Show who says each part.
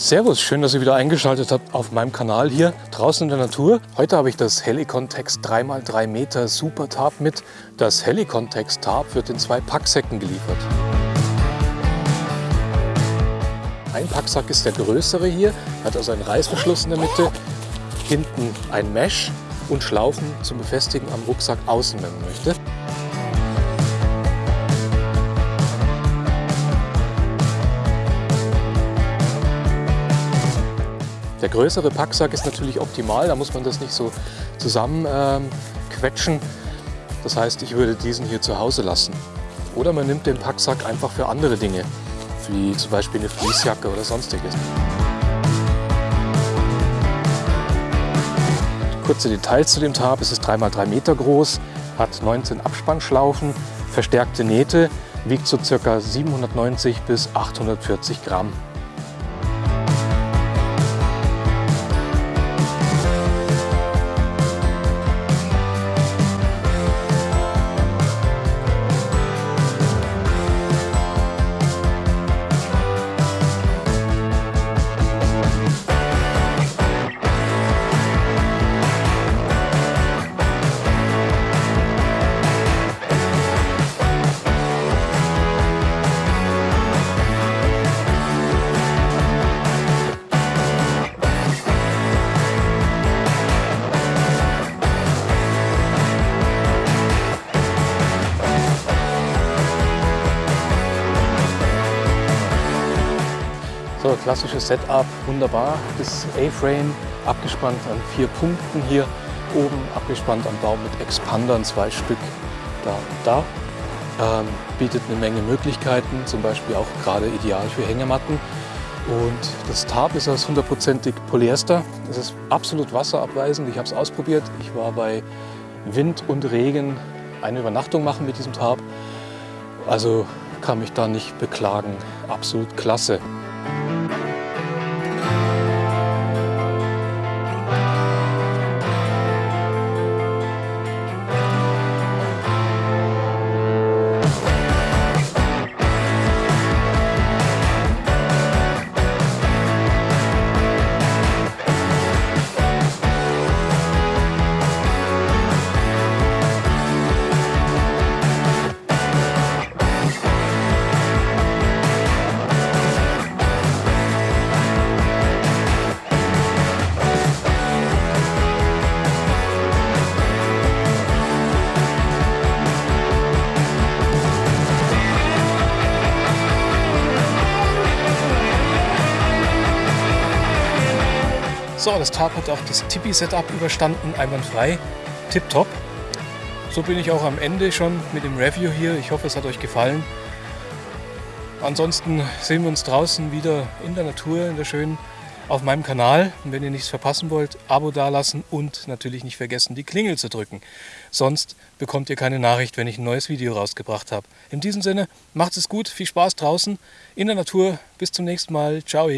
Speaker 1: Servus, schön, dass ihr wieder eingeschaltet habt auf meinem Kanal hier draußen in der Natur. Heute habe ich das Helicontex 3x3 Meter Super Tarp mit. Das Helicontex Tarp wird in zwei Packsäcken geliefert. Ein Packsack ist der größere hier, hat also einen Reißverschluss in der Mitte, hinten ein Mesh und Schlaufen zum Befestigen am Rucksack außen, wenn man möchte. Der größere Packsack ist natürlich optimal, da muss man das nicht so zusammen ähm, quetschen. Das heißt, ich würde diesen hier zu Hause lassen. Oder man nimmt den Packsack einfach für andere Dinge, wie zum Beispiel eine Fließjacke oder sonstiges. Kurze Details zu dem Tarp. Es ist 3x3 Meter groß, hat 19 Abspannschlaufen, verstärkte Nähte, wiegt so ca. 790 bis 840 Gramm. So, klassisches Setup, wunderbar. Das A-Frame abgespannt an vier Punkten hier oben, abgespannt am Baum mit Expandern, zwei Stück da und da. Ähm, bietet eine Menge Möglichkeiten, zum Beispiel auch gerade ideal für Hängematten. Und das Tarp ist aus hundertprozentig Polyester. Es ist absolut wasserabweisend. Ich habe es ausprobiert. Ich war bei Wind und Regen eine Übernachtung machen mit diesem Tarp. Also kann mich da nicht beklagen. Absolut klasse. So, das Tarp hat auch das Tipi-Setup überstanden, einwandfrei, tipptopp. So bin ich auch am Ende schon mit dem Review hier. Ich hoffe, es hat euch gefallen. Ansonsten sehen wir uns draußen wieder in der Natur, in der schönen, auf meinem Kanal. Und wenn ihr nichts verpassen wollt, Abo dalassen und natürlich nicht vergessen, die Klingel zu drücken. Sonst bekommt ihr keine Nachricht, wenn ich ein neues Video rausgebracht habe. In diesem Sinne, macht es gut, viel Spaß draußen in der Natur. Bis zum nächsten Mal. Ciao.